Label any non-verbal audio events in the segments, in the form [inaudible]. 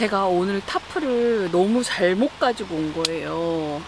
제가 오늘 타프를 너무 잘못 가지고 온 거예요.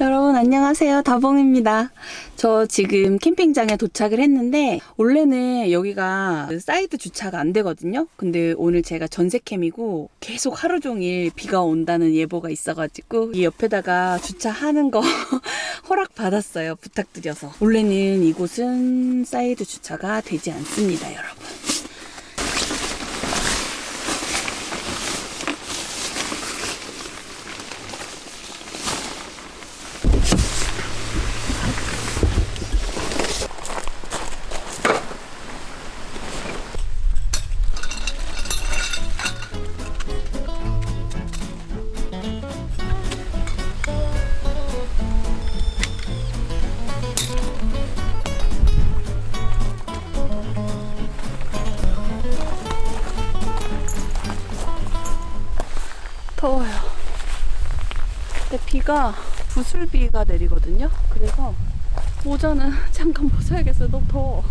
여러분 안녕하세요. 다봉입니다. 저 지금 캠핑장에 도착을 했는데 원래는 여기가 사이드 주차가 안 되거든요. 근데 오늘 제가 전세캠이고 계속 하루 종일 비가 온다는 예보가 있어가지고 이 옆에다가 주차하는 거 [laughs] 허락 받았어요. 부탁드려서. 원래는 이곳은 사이드 주차가 되지 않습니다 여러분 비가 부슬비가 내리거든요. 그래서 모자는 [laughs] 잠깐 벗어야겠어요. 너무 더워.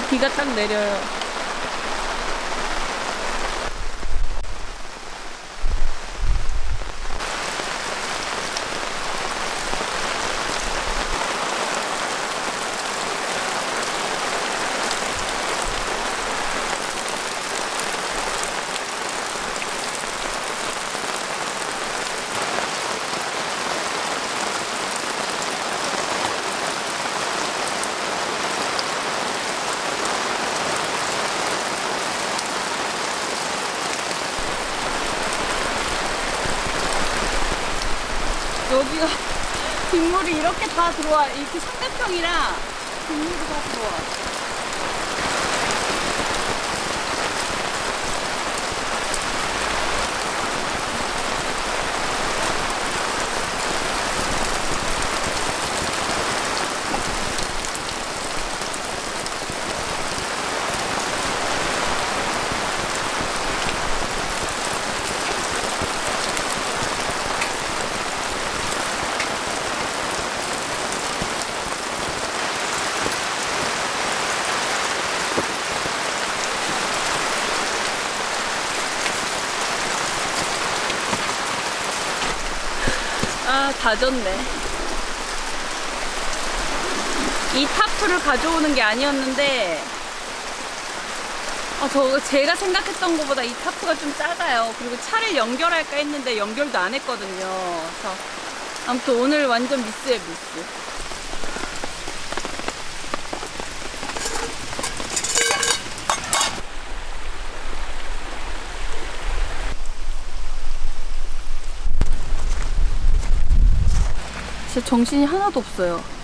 비가 딱 내려요. 여기가 빗물이 이렇게 다 들어와. 이렇게 삼각형이라 빗물이 다 들어와. 아, 다 졌네. 이 타프를 가져오는 게 아니었는데, 아, 저, 제가 생각했던 것보다 이 타프가 좀 작아요. 그리고 차를 연결할까 했는데 연결도 안 했거든요. 그래서, 아무튼 오늘 완전 미스에 미스. 진짜 정신이 하나도 없어요.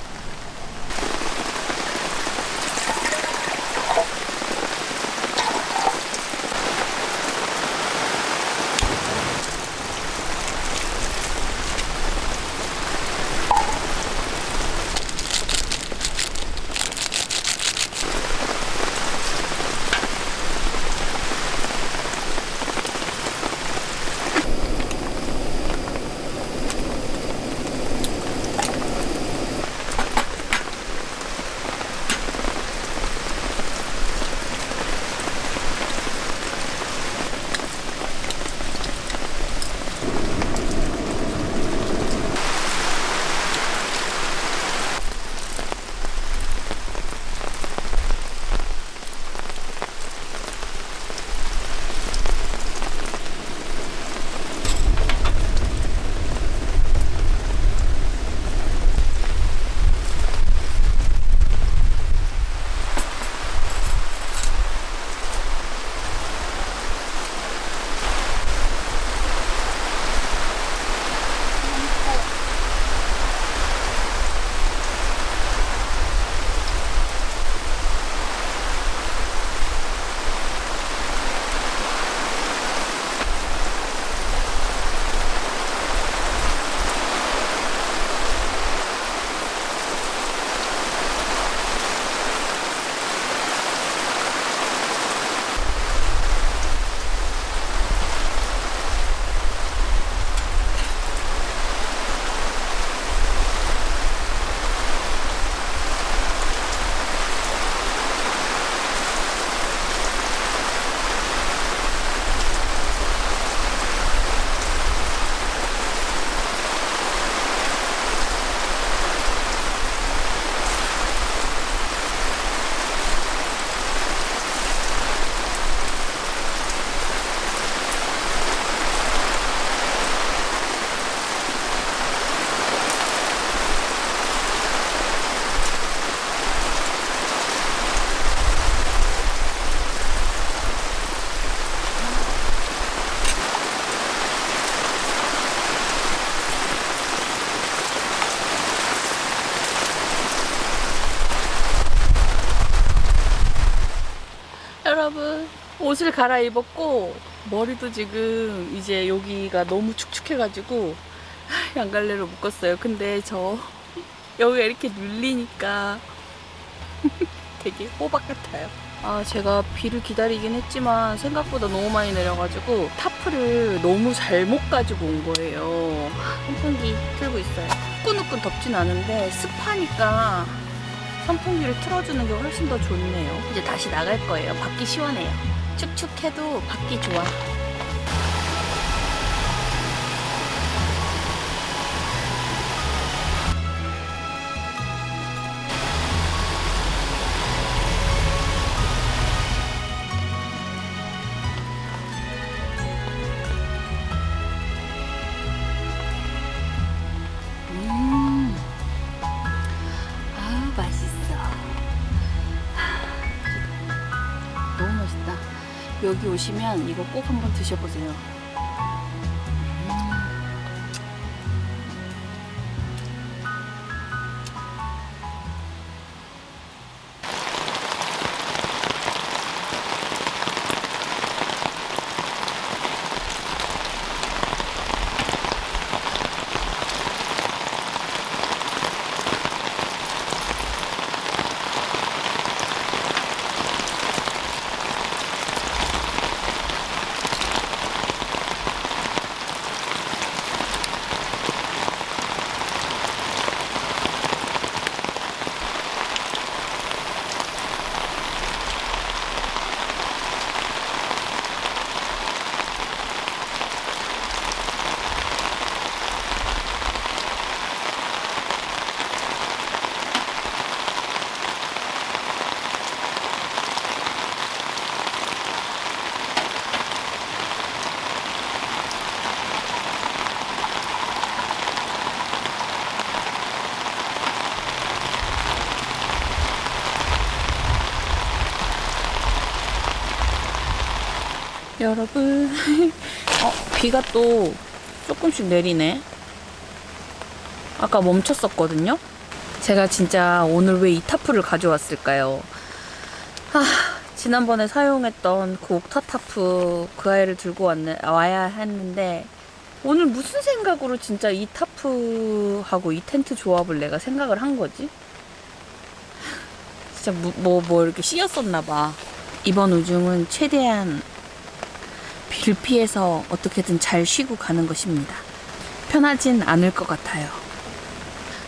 옷을 갈아입었고 머리도 지금 이제 여기가 너무 축축해가지고 [laughs] 양갈래로 묶었어요. 근데 저 여기가 이렇게 눌리니까 [laughs] 되게 호박 같아요. 아, 제가 비를 기다리긴 했지만 생각보다 너무 많이 내려가지고 타프를 너무 잘못 가지고 온 거예요. 선풍기 틀고 있어요. 후끈후끈 덥진 않은데 습하니까 선풍기를 틀어주는 게 훨씬 더 좋네요. 이제 다시 나갈 거예요. 밖이 시원해요. 축축해도 밖이 좋아. 여기 오시면 이거 꼭 한번 드셔보세요. 여러분, [laughs] 어, 비가 또 조금씩 내리네. 아까 멈췄었거든요. 제가 진짜 오늘 왜 이 타프를 가져왔을까요? 아, 지난번에 사용했던 그 옥타 타프 그 아이를 들고 왔네, 와야 했는데 오늘 무슨 생각으로 진짜 이 타프하고 이 텐트 조합을 내가 생각을 한 거지? 진짜 뭐뭐 이렇게 씌였었나 봐. 이번 우중은 최대한 비를 피해서 어떻게든 잘 쉬고 가는 것입니다. 편하진 않을 것 같아요.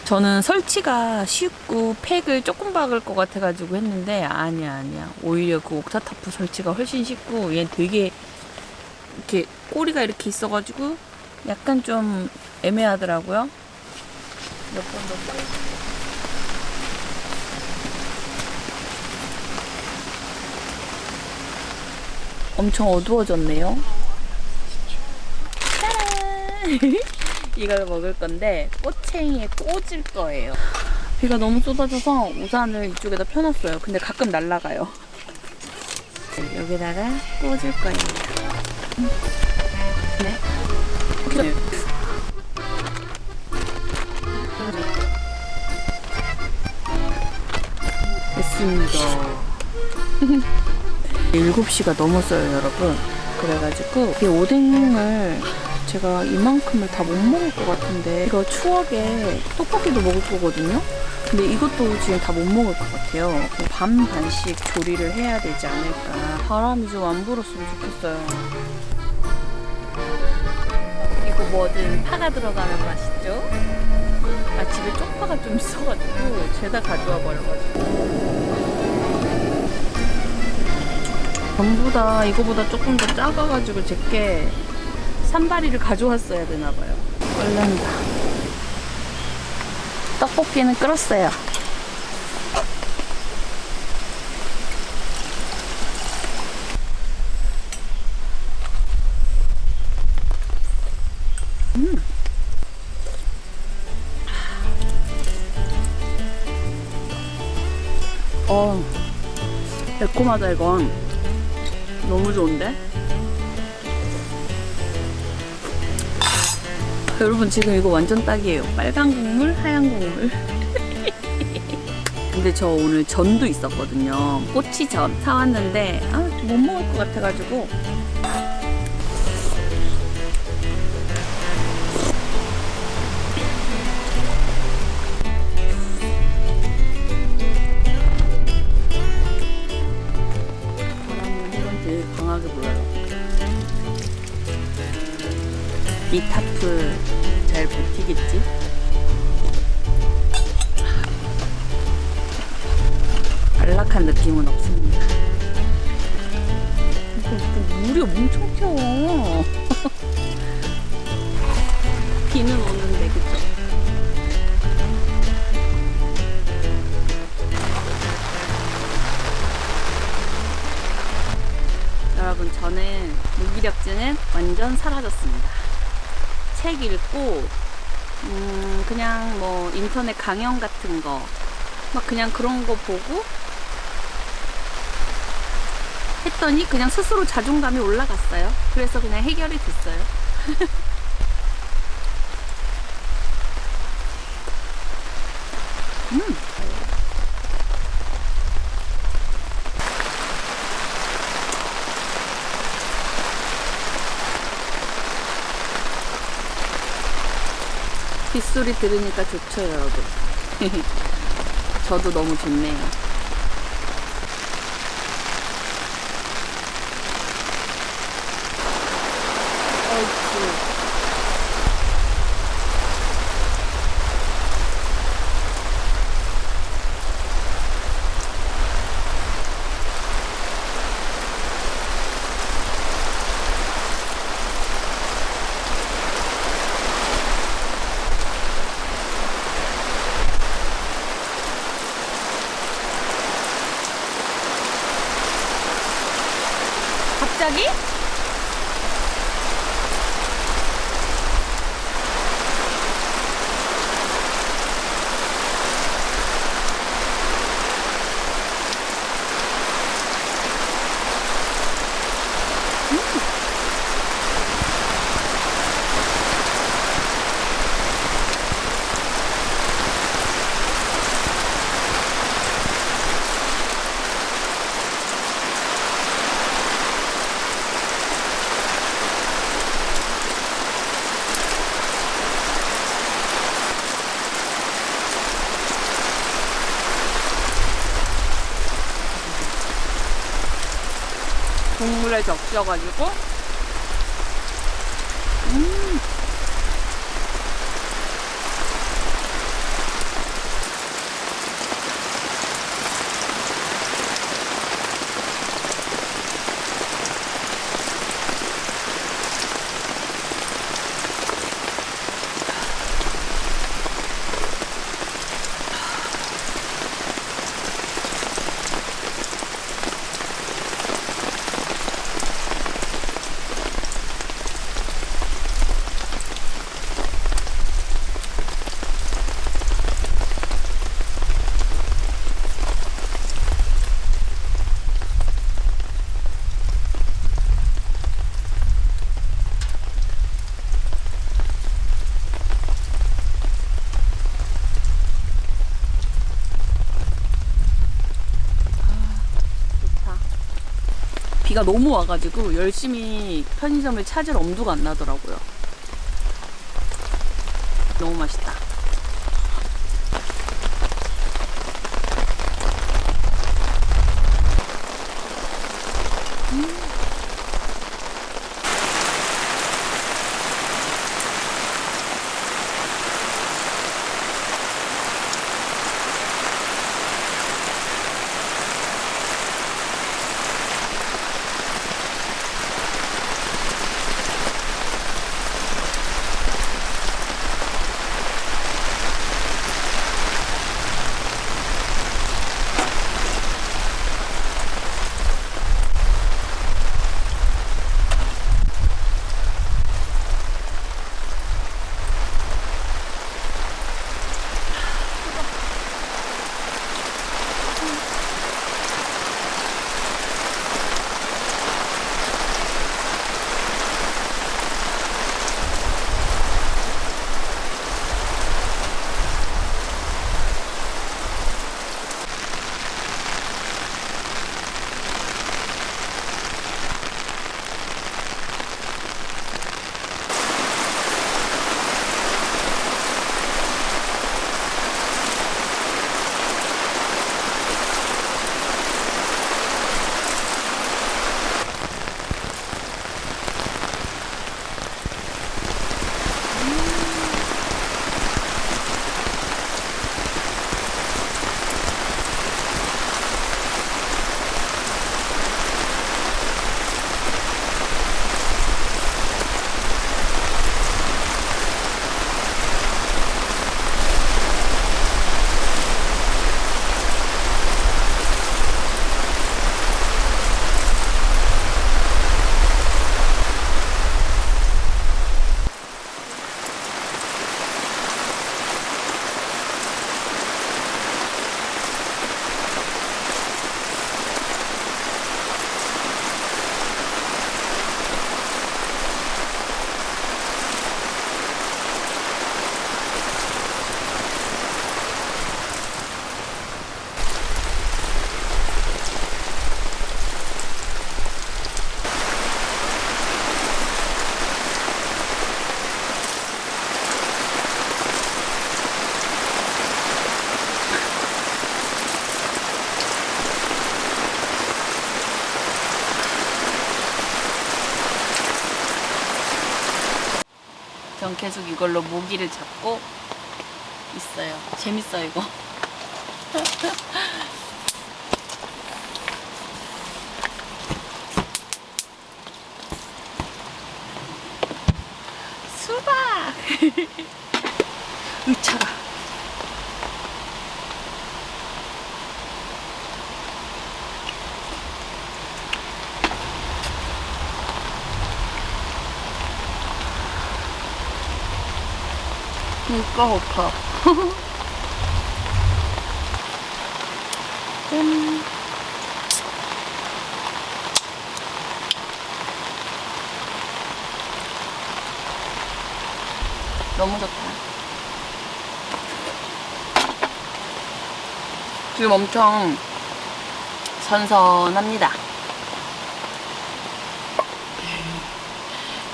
저는 설치가 쉽고 팩을 조금 박을 것 같아가지고 했는데 아니야 아니야 오히려 그 옥타타프 설치가 훨씬 쉽고 얘 되게 이렇게 꼬리가 이렇게 있어가지고 약간 좀 애매하더라고요. 몇번 더. 엄청 어두워졌네요. 짜란! [laughs] 이걸 먹을 건데 꼬챙이에 꽂을 거예요. 비가 너무 쏟아져서 우산을 이쪽에다 펴놨어요. 근데 가끔 날아가요. 여기다가 꽂을 거예요. 네. 네. 됐습니다. [laughs] 7시가 넘었어요, 여러분. 그래가지고 이 오뎅을 제가 이만큼을 다 못 먹을 것 같은데 이거 추억에 떡볶이도 먹을 거거든요. 근데 이것도 지금 다 못 먹을 것 같아요. 반 반씩 조리를 해야 되지 않을까. 바람이 좀 안 불었으면 좋겠어요. 이거 뭐든 파가 들어가면 맛있죠? 아 집에 쪽파가 좀 있어가지고 죄다 가져와 버려가지고. 전부 다 이거보다 조금 더 작아가지고 제게 산바리를 가져왔어야 되나봐요. 얼른다. 떡볶이는 끓었어요. 음. 어, 매콤하다 이건. 너무 좋은데? 여러분 지금 이거 완전 딱이에요. 빨간 국물, 하얀 국물. [laughs] 근데 저 오늘 전도 있었거든요. 꼬치전 사왔는데 아, 못 먹을 것 같아가지고 저는 무기력증은 완전 사라졌습니다. 책 읽고 음, 그냥 뭐 인터넷 강연 같은 거 막 그냥 그런 거 보고 했더니 그냥 스스로 자존감이 올라갔어요. 그래서 그냥 해결이 됐어요. [laughs] 음. 빗소리 들으니까 좋죠, 여러분. [laughs] 저도 너무 좋네요. 적셔가지고 비가 너무 와가지고 열심히 편의점을 찾을 엄두가 안 나더라고요. 너무 맛있다. 전 계속 이걸로 모기를 잡고 있어요. 재밌어 이거. [laughs] 수박! [laughs] 의차가. 진짜 좋다. 짠. 너무 좋다. 지금 엄청 선선합니다.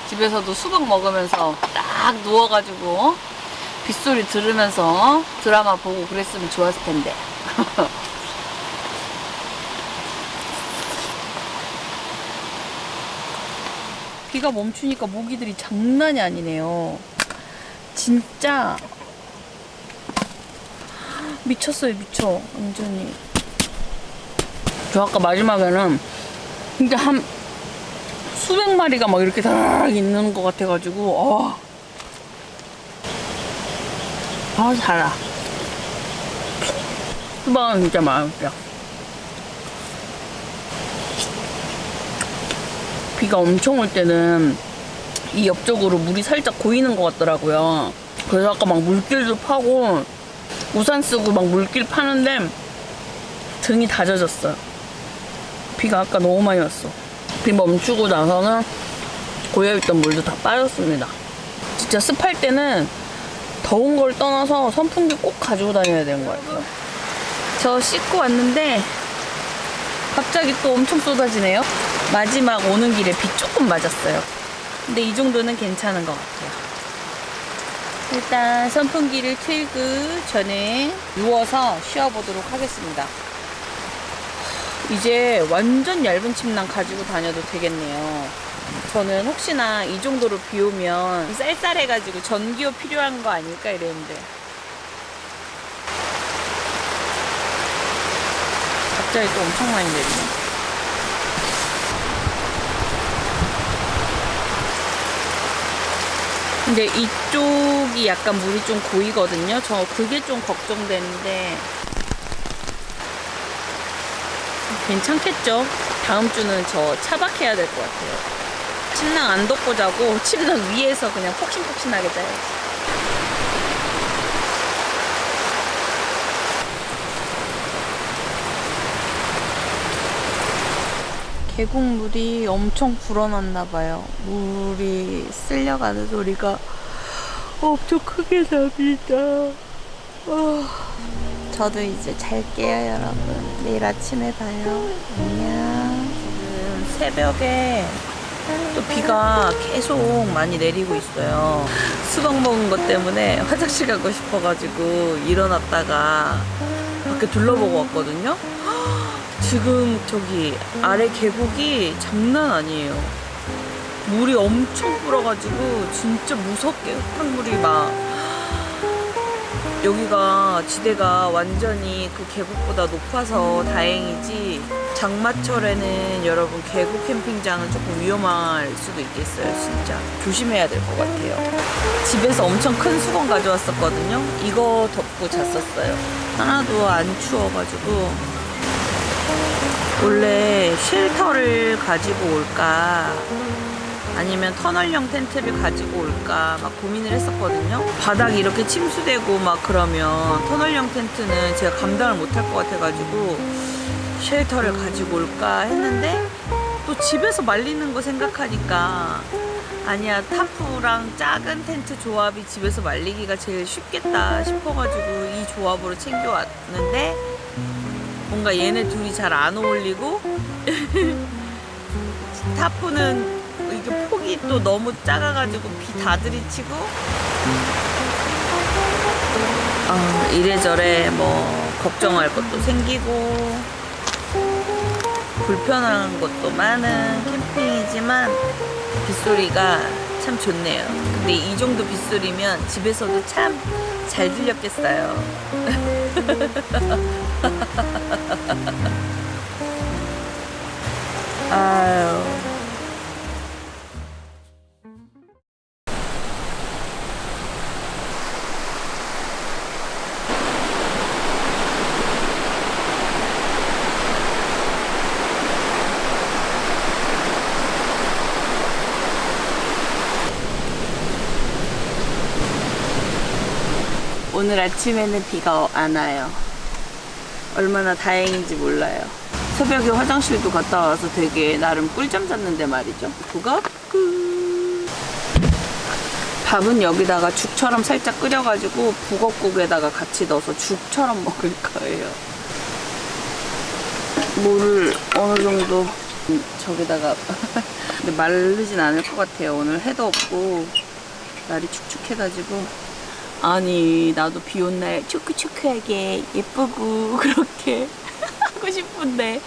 집에서도 수박 먹으면서 딱 누워가지고 빗소리 들으면서 드라마 보고 그랬으면 좋았을 텐데. [laughs] 비가 멈추니까 모기들이 장난이 아니네요. 진짜 [gasps] 미쳤어요, 미쳐. 완전히. 저 아까 마지막에는 진짜 한 수백 마리가 막 이렇게 다락 있는 것 같아가지고, 어. 아, 달아. 수박은 진짜 맛있어. 비가 엄청 올 때는 이 옆쪽으로 물이 살짝 고이는 것 같더라고요. 그래서 아까 막 물길도 파고 우산 쓰고 막 물길 파는데 등이 다 젖었어요. 비가 아까 너무 많이 왔어. 비 멈추고 나서는 고여있던 물도 다 빠졌습니다. 진짜 습할 때는 더운 걸 떠나서 선풍기 꼭 가지고 다녀야 되는 것 같아요. 저 씻고 왔는데 갑자기 또 엄청 쏟아지네요. 마지막 오는 길에 비 조금 맞았어요. 근데 이 정도는 괜찮은 것 같아요. 일단 선풍기를 틀고 저는 누워서 쉬어보도록 하겠습니다. 이제 완전 얇은 침낭 가지고 다녀도 되겠네요. 저는 혹시나 이 정도로 비 오면 쌀쌀해가지고 전기요 필요한 거 아닐까 이랬는데 갑자기 또 엄청 많이 내리네. 근데 이쪽이 약간 물이 좀 고이거든요. 저 그게 좀 걱정되는데 괜찮겠죠? 다음 주는 저 차박해야 될 것 같아요. 침낭 안 덮고 자고 [laughs] 침낭 위에서 그냥 폭신폭신하게 자야지. 계곡물이 엄청 불어났나 봐요. 물이 쓸려가는 소리가 엄청 크게 납니다. 어, 저도 이제 잘게요, 여러분. 내일 아침에 봐요. 안녕. 지금 새벽에 또 비가 계속 많이 내리고 있어요. 수박 먹은 것 때문에 화장실 가고 싶어가지고 일어났다가 밖에 둘러보고 왔거든요. 지금 저기 아래 계곡이 장난 아니에요. 물이 엄청 불어가지고 진짜 무섭게 흙탕물이 막 여기가 지대가 완전히 그 계곡보다 높아서 다행이지 장마철에는 여러분 계곡 캠핑장은 조금 위험할 수도 있겠어요 진짜. 조심해야 될 것 같아요. 집에서 엄청 큰 수건 가져왔었거든요. 이거 덮고 잤었어요. 하나도 안 추워가지고. 원래 쉘터를 가지고 올까 아니면 터널형 텐트를 가지고 올까 막 고민을 했었거든요. 바닥이 이렇게 침수되고 막 그러면 터널형 텐트는 제가 감당을 못할 것 같아가지고 쉘터를 가지고 올까 했는데 또 집에서 말리는 거 생각하니까 아니야 타프랑 작은 텐트 조합이 집에서 말리기가 제일 쉽겠다 싶어가지고 이 조합으로 챙겨왔는데 뭔가 얘네 둘이 잘 안 어울리고 [laughs] 타프는 이게 폭이 또 너무 작아가지고 비 다 들이치고 어, 이래저래 뭐 걱정할 것도 생기고 불편한 것도 많은 캠핑이지만 빗소리가 참 좋네요. 근데 이 정도 빗소리면 집에서도 참 잘 들렸겠어요. [laughs] 아유. 오늘 아침에는 비가 안 와요. 얼마나 다행인지 몰라요. 새벽에 화장실도 갔다 와서 되게 나름 꿀잠 잤는데 말이죠. 그거 끝. 밥은 여기다가 죽처럼 살짝 끓여가지고 북엇국에다가 같이 넣어서 죽처럼 [laughs] 먹을 거예요. 물을 어느 정도 음, 저기다가 [laughs] 근데 마르진 않을 것 같아요. 오늘 해도 없고 날이 축축해가지고 아니 나도 비 온 날 초크초크하게 예쁘고 [laughs] 그렇게 하고 싶은데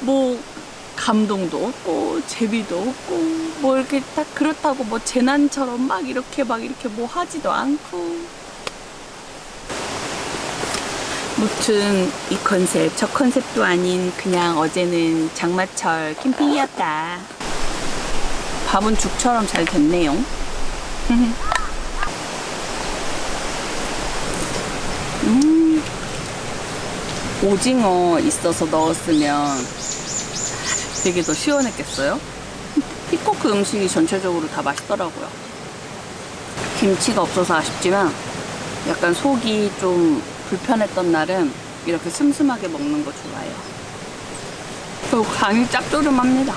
뭐 감동도 없고 재미도 없고 뭐 이렇게 딱 그렇다고 뭐 재난처럼 막 이렇게 막 이렇게 뭐 하지도 않고. 무튼 이 컨셉 저 컨셉도 아닌 그냥 어제는 장마철 캠핑이었다. 밥은 죽처럼 잘 됐네요 [laughs] 오징어 있어서 넣었으면 되게 더 시원했겠어요? 피코크 음식이 전체적으로 다 맛있더라고요. 김치가 없어서 아쉽지만 약간 속이 좀 불편했던 날은 이렇게 슴슴하게 먹는 거 좋아해요. 그리고 간이 짭조름합니다.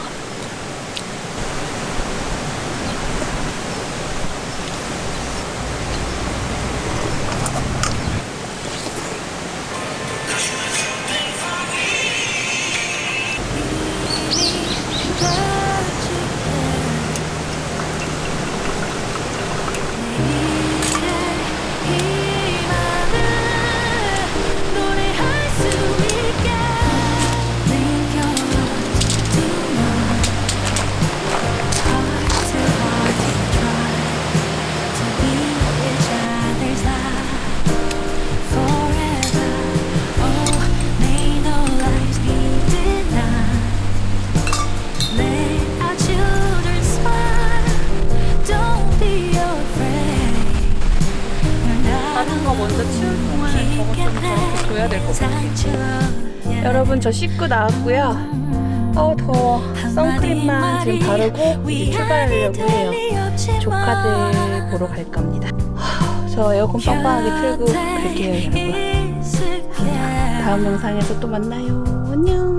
먼저 치울 동안에 저것 좀 저렇게 줘야 될 것 같아요. 여러분 저 씻고 나왔고요. 어 더워. 선크림만 지금 바르고 이제 출발하려고 해요. 조카들 보러 갈 겁니다. 하, 저 에어컨 빵빵하게 틀고 갈게요 여러분. 다음 영상에서 또 만나요. 안녕.